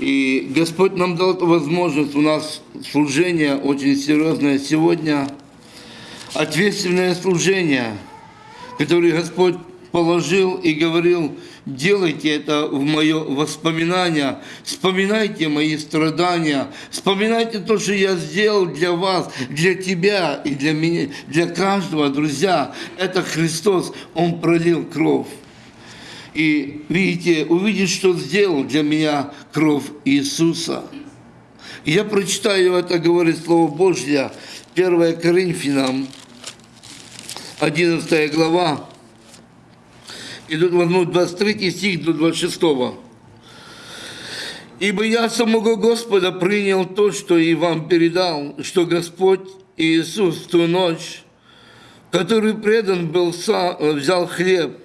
И Господь нам дал возможность. У нас служение очень серьезное сегодня. Ответственное служение, которое Господь положил и говорил, делайте это в мое воспоминание, вспоминайте мои страдания, вспоминайте то, что я сделал для вас, для тебя и для меня, для каждого, друзья. Это Христос, Он пролил кровь. И видите, увидеть, что сделал для меня кровь Иисуса. Я прочитаю это, говорит Слово Божье, 1 Коринфянам, 11 глава, и тут возьму 23 стих до 26. «Ибо я самого Господа принял то, что и вам передал, что Господь Иисус в ту ночь, который предан был, взял хлеб,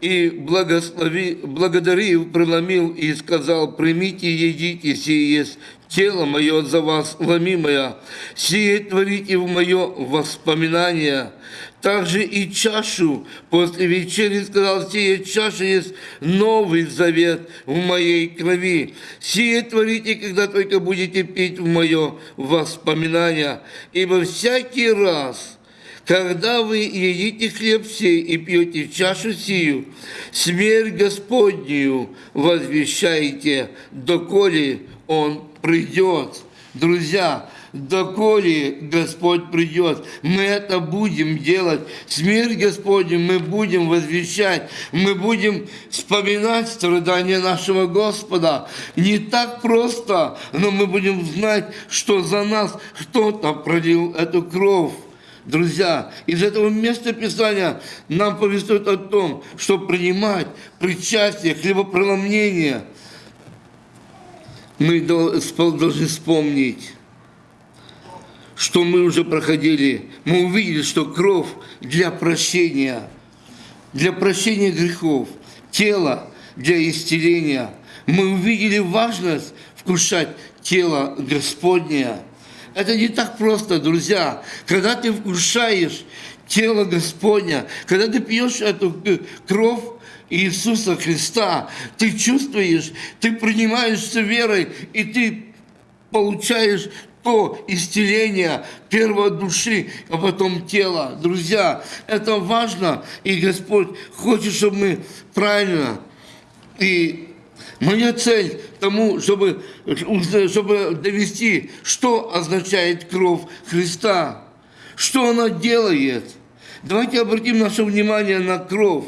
и, благослови, благодарив, преломил и сказал, «Примите, едите, сие есть тело мое за вас ломимое, сие творите в мое воспоминание». Также и чашу после вечери сказал, сие чаша есть новый завет в моей крови. Сие творите, когда только будете пить в мое воспоминание. Ибо всякий раз, когда вы едите хлеб сей и пьете чашу сию, смерть Господнюю возвещаете, доколе Он придет. Друзья, доколе Господь придет, мы это будем делать. Смерть Господню мы будем возвещать, мы будем вспоминать страдания нашего Господа. Не так просто, но мы будем знать, что за нас кто-то пролил эту кровь. Друзья, из этого места Писания нам повествует о том, что принимать причастие, хлебопроломление, мы должны вспомнить, что мы уже проходили. Мы увидели, что кровь для прощения, для прощения грехов, тело для исцеления. Мы увидели важность вкушать тело Господнее – это не так просто, друзья. Когда ты вкушаешь тело Господня, когда ты пьешь эту кровь Иисуса Христа, ты чувствуешь, ты принимаешься верой, и ты получаешь то исцеление первой души, а потом тела. Друзья, это важно, и Господь хочет, чтобы мы правильно и Моя цель тому, чтобы, чтобы довести, что означает кровь Христа, что она делает. Давайте обратим наше внимание на кровь.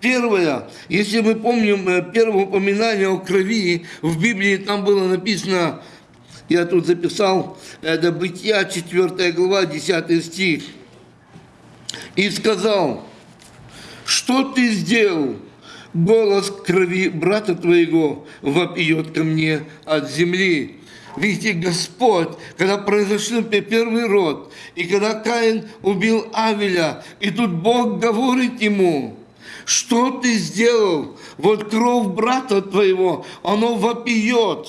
Первое, если мы помним э, первое упоминание о крови, в Библии там было написано, я тут записал, это Бытия, 4 глава, 10 стих. И сказал, что ты сделал? Голос крови брата твоего вопьет ко мне от земли. Видите, Господь, когда произошел первый род, и когда Каин убил Авеля, и тут Бог говорит ему, что ты сделал? Вот кровь брата твоего, оно вопиет.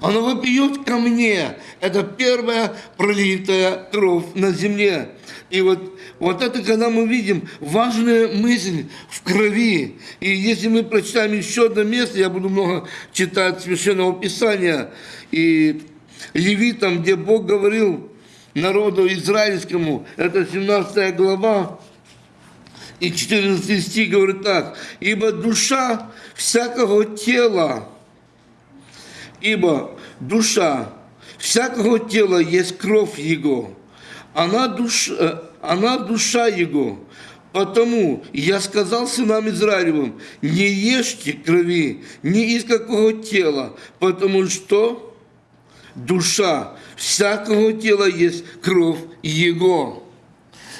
Оно вопиет ко мне. Это первая пролитая кровь на земле. И вот, вот это, когда мы видим важная мысль в крови. И если мы прочитаем еще одно место, я буду много читать Священного Писания, и Левитам, где Бог говорил народу израильскому, это 17 глава, и 14 стих говорит так, «Ибо душа всякого тела, ибо душа всякого тела есть кровь его, она душа, э, она душа его. Потому я сказал сынам Израилевым, не ешьте крови ни из какого тела, потому что душа всякого тела есть кровь его.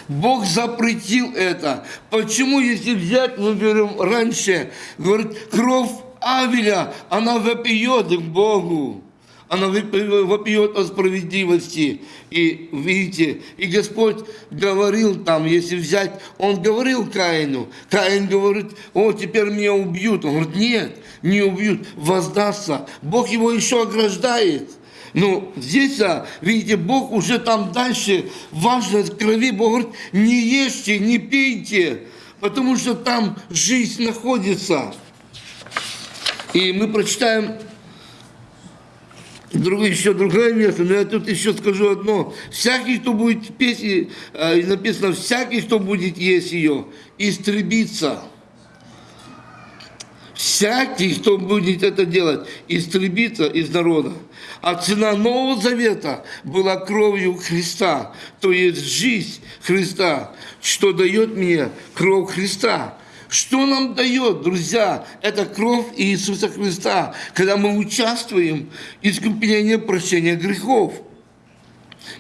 Бог запретил это. Почему, если взять, мы берем раньше, говорит, кровь Авеля, она вопиет к Богу. Она вопиет о справедливости. И видите, и Господь говорил там, если взять, Он говорил Каину. Каин говорит, о, теперь меня убьют. Он говорит, нет, не убьют, воздастся. Бог его еще ограждает. Ну, здесь, а, видите, Бог уже там дальше, важность крови, Бог говорит, не ешьте, не пейте, потому что там жизнь находится. И мы прочитаем Друг, еще другое место, но я тут еще скажу одно. Всякий, кто будет петь, и, э, написано, всякий, кто будет есть ее, истребится. Всякий, кто будет это делать, истребится из народа. А цена Нового Завета была кровью Христа, то есть жизнь Христа, что дает мне кровь Христа. Что нам дает, друзья, это кровь Иисуса Христа, когда мы участвуем в искуплении прощения грехов.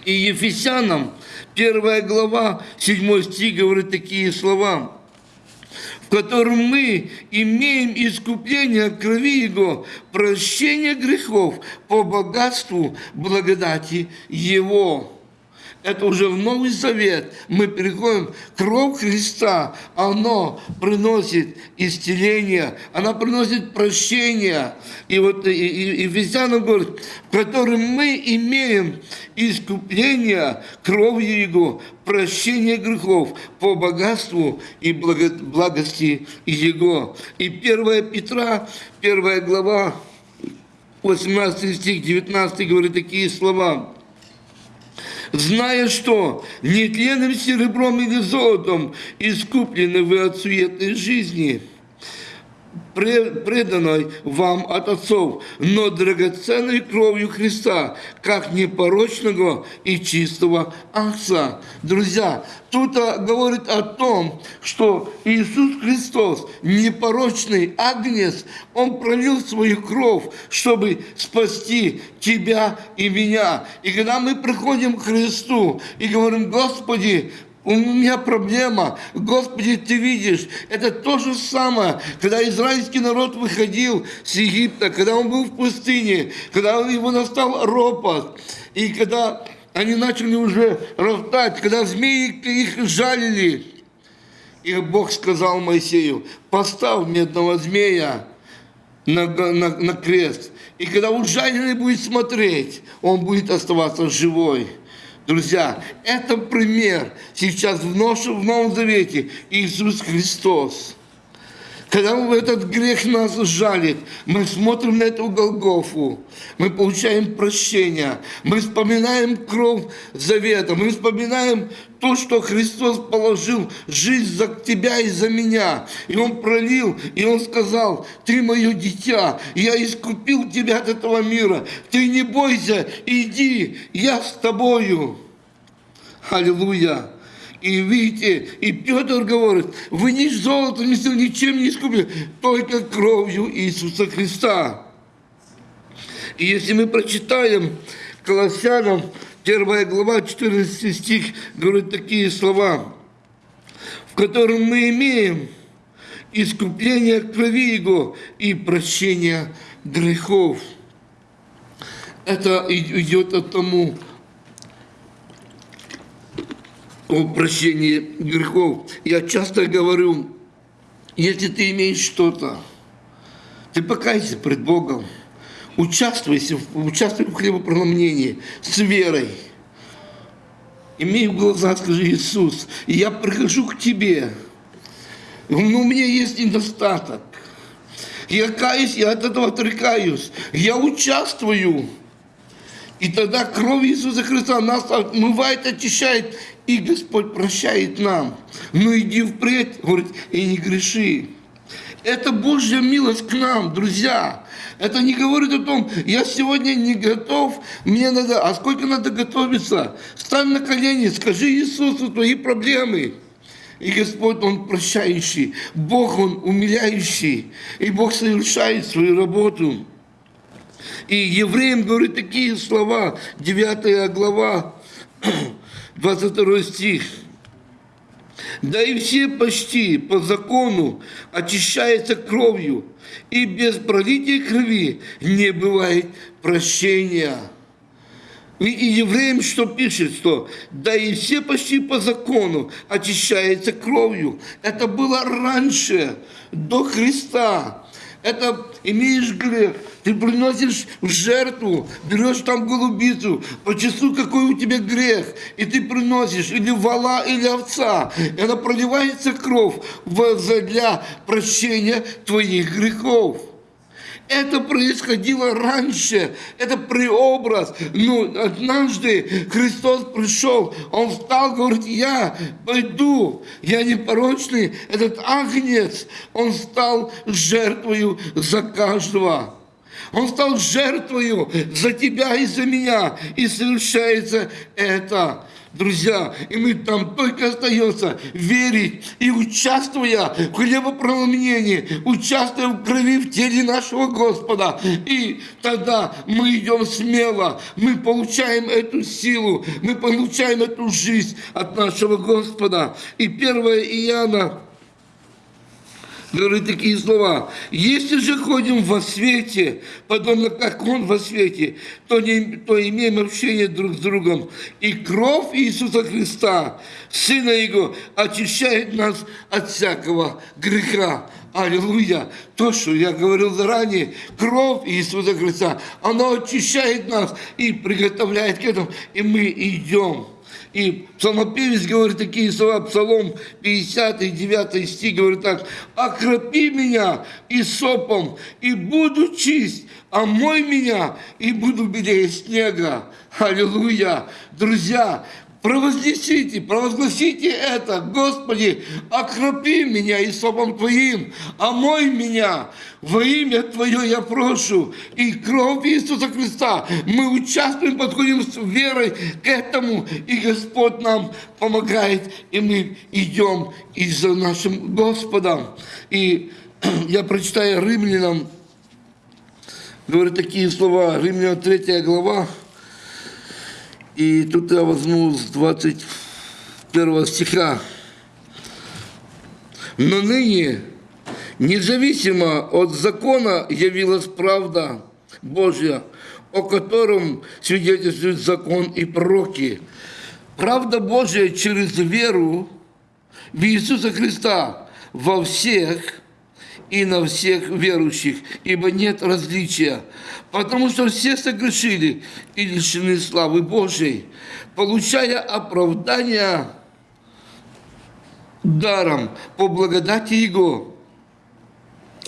И Ефесянам, первая глава, 7 стих говорит такие слова – в котором мы имеем искупление крови Его, прощение грехов по богатству благодати Его это уже в Новый Завет, мы переходим, кровь Христа, оно приносит исцеление, она приносит прощение. И вот и, и, Ефесянам говорит, в котором мы имеем искупление кровью Его, прощение грехов по богатству и благо, благости Его. И 1 Петра, 1 глава, 18 стих, 19 говорит такие слова зная, что нетленным серебром или золотом искуплены вы от суетной жизни – преданной вам от отцов, но драгоценной кровью Христа, как непорочного и чистого Отца. Друзья, тут говорит о том, что Иисус Христос, непорочный агнец, Он пролил свою кровь, чтобы спасти тебя и меня. И когда мы приходим к Христу и говорим, Господи, у меня проблема. Господи, ты видишь, это то же самое, когда израильский народ выходил с Египта, когда он был в пустыне, когда его настал ропот, и когда они начали уже роптать, когда змеи их жалили. И Бог сказал Моисею, поставь медного змея на, на, на крест. И когда ужаленный будет смотреть, он будет оставаться живой. Друзья, это пример сейчас в, в Новом Завете Иисус Христос. Когда этот грех нас жалит, мы смотрим на эту Голгофу, мы получаем прощение, мы вспоминаем кровь завета, мы вспоминаем то, что Христос положил жизнь за тебя и за меня. И Он пролил, и Он сказал, ты мое дитя, я искупил тебя от этого мира, ты не бойся, иди, я с тобою. Аллилуйя. И видите, и Петр говорит, вы ни золотом, ни ничем не искупили, только кровью Иисуса Христа. И если мы прочитаем Колоссянам, 1 глава, 14 стих, говорит такие слова, в котором мы имеем искупление крови Его и прощение грехов. Это идет от тому, о прощении грехов. Я часто говорю, если ты имеешь что-то, ты покайся пред Богом, участвуйся, участвуй в хлебопроломлении с верой. Имей в глазах, скажи, Иисус, я прихожу к Тебе, но у меня есть недостаток. Я каюсь, я от этого отрекаюсь. Я участвую. И тогда кровь Иисуса Христа нас отмывает, очищает, и Господь прощает нам. Но иди впредь, говорит, и не греши. Это Божья милость к нам, друзья. Это не говорит о том, я сегодня не готов, мне надо, а сколько надо готовиться? Стань на колени, скажи Иисусу твои проблемы. И Господь, Он прощающий, Бог, Он умиляющий, и Бог совершает свою работу. И евреям говорит такие слова, 9 глава, 22 стих. Да и все почти по закону очищаются кровью, и без пролития крови не бывает прощения. И евреям что пишет, что да и все почти по закону очищаются кровью. Это было раньше, до Христа это имеешь грех, ты приносишь в жертву, берешь там голубицу, по часу какой у тебя грех, и ты приносишь или вала, или овца, и она проливается кровь для прощения твоих грехов. Это происходило раньше, это преобраз. Но однажды Христос пришел, Он встал, говорит, я пойду, я непорочный, этот агнец, Он стал жертвою за каждого. Он стал жертвою за тебя и за меня. И совершается это друзья, и мы там только остается верить и участвуя в хлебопроломлении, участвуя в крови в теле нашего Господа. И тогда мы идем смело, мы получаем эту силу, мы получаем эту жизнь от нашего Господа. И 1 Иоанна говорит такие слова. Если же ходим во свете, подобно как Он во свете, то, не, то имеем общение друг с другом. И кровь Иисуса Христа, Сына Его, очищает нас от всякого греха. Аллилуйя! То, что я говорил заранее, кровь Иисуса Христа, она очищает нас и приготовляет к этому, и мы идем. И псалмопевец говорит такие слова, Псалом 50, 9 стих, говорит так, «Окропи меня и сопом, и буду чист, омой меня, и буду белее снега». Аллилуйя! Друзья, провознесите, провозгласите это, Господи, окропи меня и сопом Твоим, омой меня, во имя Твое я прошу, и кровь Иисуса Христа, мы участвуем, подходим с верой к этому, и Господь нам помогает, и мы идем и за нашим Господом. И я прочитаю Римлянам, говорит такие слова, Римлянам 3 глава, и тут я возьму с 21 стиха. Но ныне, независимо от закона, явилась правда Божья, о котором свидетельствует закон и пророки. Правда Божья через веру в Иисуса Христа во всех и на всех верующих, ибо нет различия, потому что все согрешили и лишены славы Божьей, получая оправдание даром по благодати Его,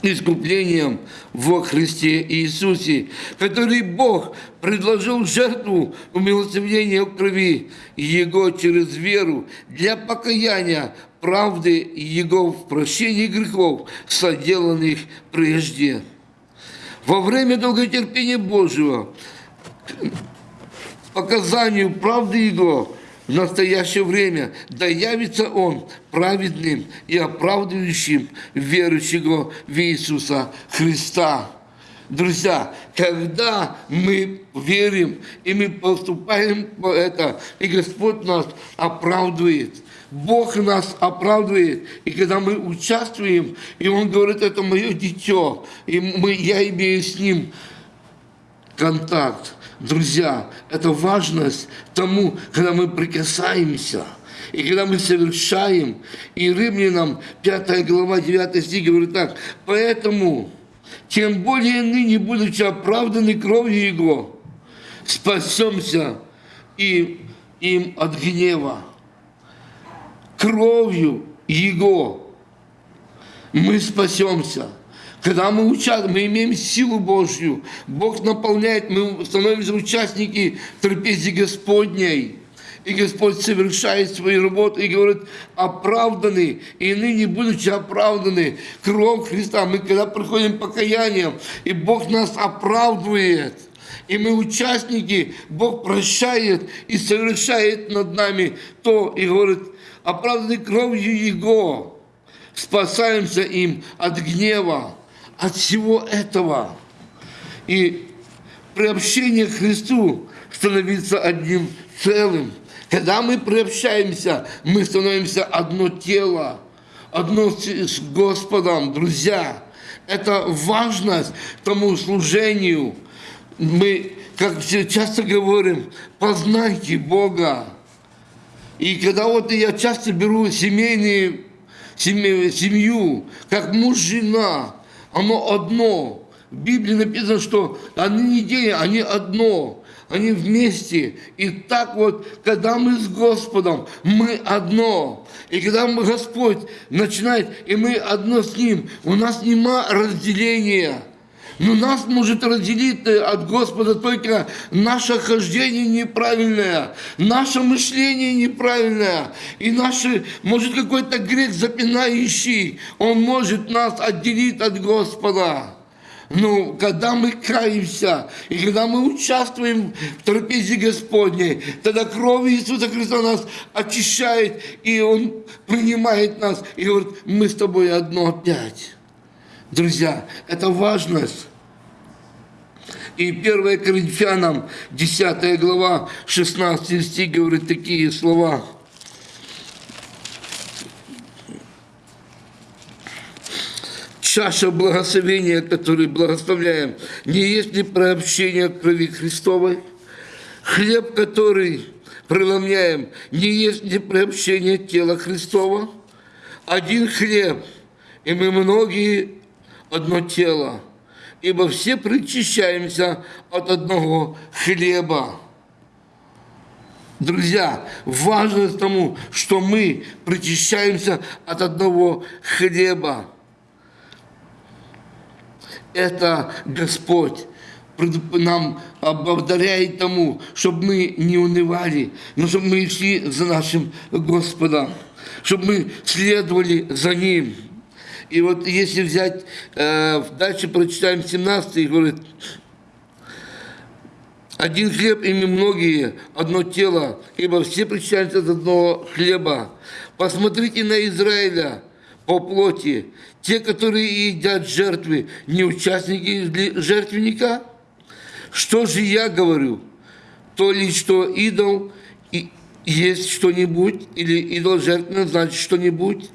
искуплением во Христе Иисусе, который Бог предложил жертву умилостивления крови Его через веру для покаяния правды Его в прощении грехов, соделанных прежде. Во время долготерпения Божьего, показанию правды Его, в настоящее время, да явится Он праведным и оправдывающим верующего в Иисуса Христа. Друзья, когда мы верим и мы поступаем по это, и Господь нас оправдывает – Бог нас оправдывает. И когда мы участвуем, и Он говорит, это мое дитё, и мы, я имею с Ним контакт. Друзья, это важность тому, когда мы прикасаемся, и когда мы совершаем. И Римлянам 5 глава 9 стих говорит так, «Поэтому, тем более ныне, будучи оправданы кровью Его, спасемся и им от гнева» кровью Его мы спасемся. Когда мы участвуем, мы имеем силу Божью, Бог наполняет, мы становимся участники трапезии Господней. И Господь совершает свою работу и говорит, оправданы, и ныне будучи оправданы, кровь Христа, мы когда приходим покаянием, и Бог нас оправдывает, и мы участники, Бог прощает и совершает над нами то, и говорит, оправданы кровью Его, спасаемся им от гнева, от всего этого. И приобщение к Христу становится одним целым. Когда мы приобщаемся, мы становимся одно тело, одно с Господом, друзья. Это важность тому служению. Мы, как часто говорим, познайте Бога. И когда вот я часто беру семейные, семью, как муж, жена, оно одно. В Библии написано, что они не день, они одно, они вместе. И так вот, когда мы с Господом, мы одно. И когда мы, Господь начинает, и мы одно с Ним, у нас нема разделения. Но нас может разделить э, от Господа только наше хождение неправильное, наше мышление неправильное, и наше, может, какой-то грех запинающий, он может нас отделить от Господа. Ну, когда мы каемся, и когда мы участвуем в трапезе Господней, тогда кровь Иисуса Христа нас очищает, и Он принимает нас, и говорит, мы с тобой одно опять. Друзья, это важность. И 1 Коринфянам, 10 глава, 16 стих говорит такие слова – чаша благословения, которую благословляем, не есть ли прообщение крови Христовой? Хлеб, который преломляем, не есть ли приобщение тела Христова? Один хлеб, и мы многие одно тело, ибо все причащаемся от одного хлеба. Друзья, важно тому, что мы причащаемся от одного хлеба это Господь нам ободаряет тому, чтобы мы не унывали, но чтобы мы шли за нашим Господом, чтобы мы следовали за Ним. И вот если взять, э, дальше прочитаем 17, говорит, один хлеб ими многие, одно тело, ибо все причащаются от одного хлеба. Посмотрите на Израиля по плоти, те, которые едят жертвы, не участники жертвенника? Что же я говорю? То ли что идол и есть что-нибудь, или идол жертвенно значит что-нибудь?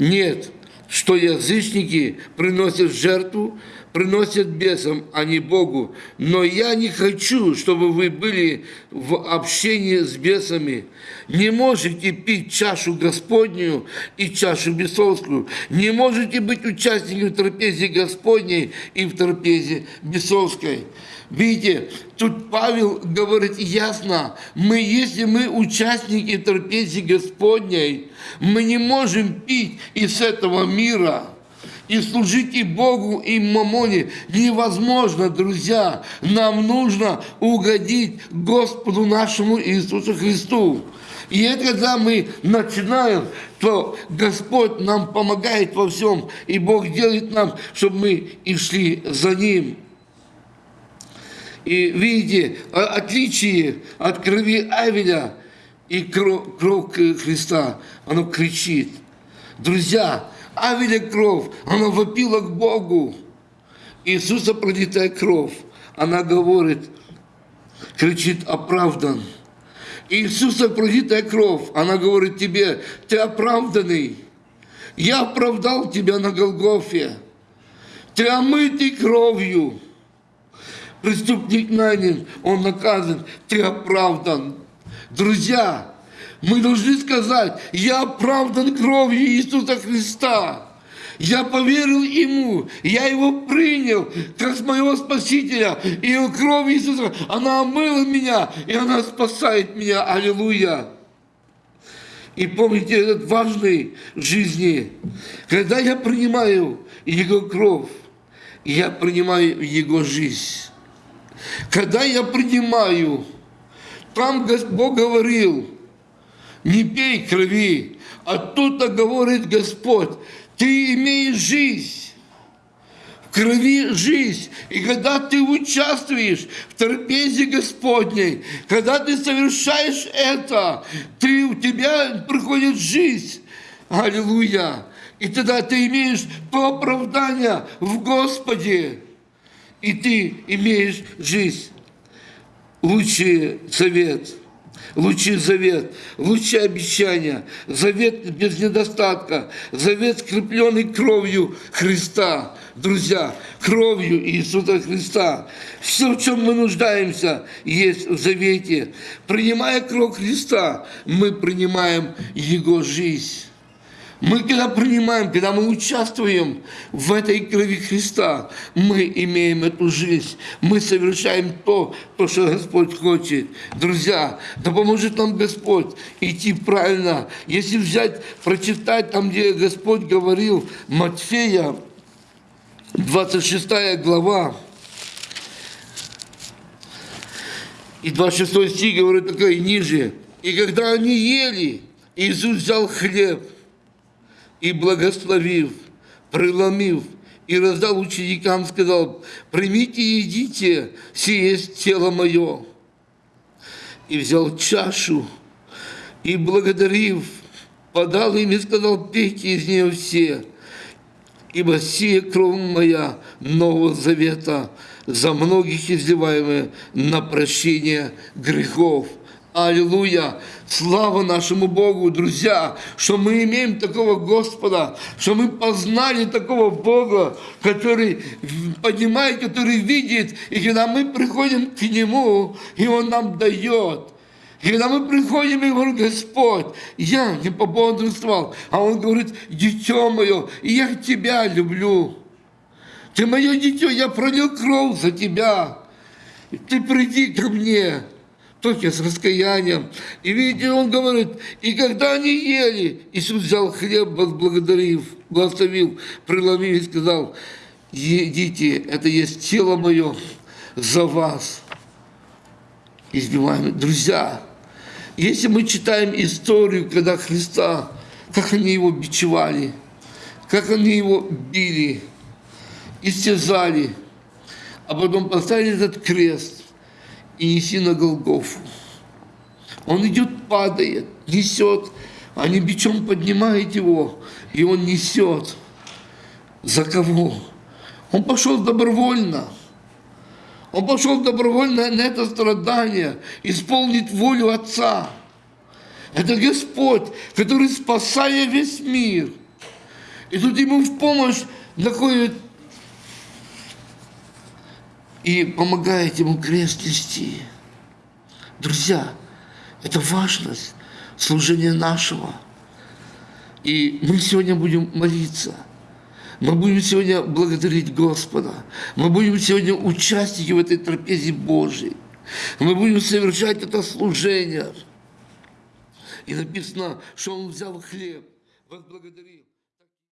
Нет, что язычники приносят жертву, приносят бесам, а не Богу. Но я не хочу, чтобы вы были в общении с бесами. Не можете пить чашу Господнюю и чашу бесовскую. Не можете быть участниками в трапезе Господней и в трапезе бесовской. Видите, тут Павел говорит ясно, мы, если мы участники трапези Господней, мы не можем пить из этого мира – и служить и Богу, и Мамоне невозможно, друзья. Нам нужно угодить Господу нашему Иисусу Христу. И это когда мы начинаем, то Господь нам помогает во всем, и Бог делает нам, чтобы мы и шли за Ним. И видите, отличие от крови Авеля и кровь, кровь Христа, оно кричит. Друзья, Авеля кровь, она вопила к Богу. Иисуса пролитая кровь, она говорит, кричит оправдан. Иисуса пролитая кровь, она говорит тебе, ты оправданный. Я оправдал тебя на Голгофе. Ты омытый кровью. Преступник нанят, он наказан, ты оправдан. Друзья, мы должны сказать, я оправдан кровью Иисуса Христа. Я поверил Ему, я Его принял как моего Спасителя. И кровь Иисуса, она омыла меня, и она спасает меня. Аллилуйя. И помните этот важный в жизни, когда я принимаю Его кровь, я принимаю Его жизнь. Когда я принимаю, там Бог говорил, не пей крови. А тут-то говорит Господь, ты имеешь жизнь. В крови жизнь. И когда ты участвуешь в трапезе Господней, когда ты совершаешь это, ты, у тебя приходит жизнь. Аллилуйя. И тогда ты имеешь то оправдание в Господе. И ты имеешь жизнь. Лучший совет – лучший завет, лучшее обещание, завет без недостатка, завет, скрепленный кровью Христа. Друзья, кровью Иисуса Христа. Все, в чем мы нуждаемся, есть в завете. Принимая кровь Христа, мы принимаем Его жизнь. Мы когда принимаем, когда мы участвуем в этой крови Христа, мы имеем эту жизнь. Мы совершаем то, то, что Господь хочет. Друзья, да поможет нам Господь идти правильно. Если взять, прочитать там, где Господь говорил Матфея, 26 глава, и 26 стих говорит такое ниже. И когда они ели, Иисус взял хлеб и, благословив, преломив, и раздал ученикам, сказал, примите и едите, сие есть тело мое. И взял чашу, и, благодарив, подал им и сказал, пейте из нее все, ибо сия кровь моя Нового Завета, за многих изливаемая на прощение грехов. Аллилуйя! Слава нашему Богу, друзья, что мы имеем такого Господа, что мы познали такого Бога, который понимает, который видит, и когда мы приходим к Нему, и Он нам дает. И когда мы приходим и говорим, Господь, я не пободрствовал, а Он говорит, дитё мое, я тебя люблю. Ты мое дитё, я пролил кровь за тебя. Ты приди ко мне только с раскаянием. И видите, он говорит, и когда они ели, Иисус взял хлеб, возблагодарив, благословил, преломил и сказал, едите, это есть тело мое за вас. Избиваемые друзья, если мы читаем историю, когда Христа, как они его бичевали, как они его били, истязали, а потом поставили этот крест, и неси на Голгофу. Он идет, падает, несет, они бичом поднимают его, и он несет. За кого? Он пошел добровольно. Он пошел добровольно на это страдание, исполнить волю Отца. Это Господь, который спасая весь мир. И тут ему в помощь находит и помогает ему крест нести. Друзья, это важность служения нашего. И мы сегодня будем молиться. Мы будем сегодня благодарить Господа. Мы будем сегодня участники в этой трапезе Божьей. Мы будем совершать это служение. И написано, что Он взял хлеб, возблагодарил.